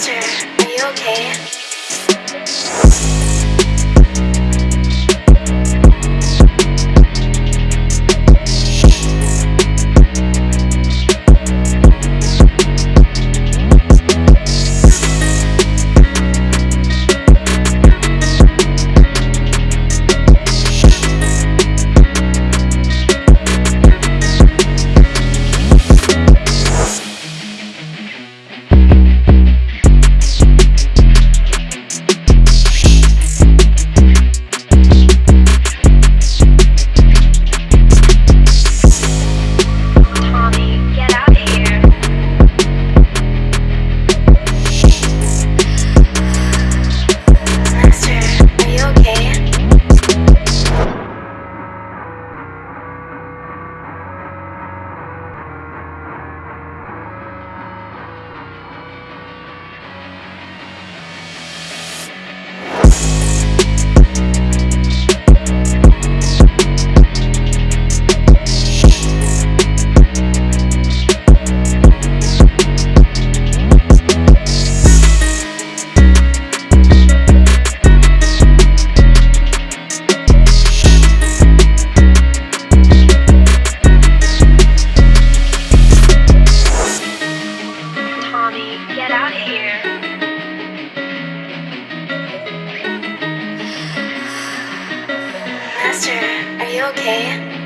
sister, are you okay? Master, are you okay?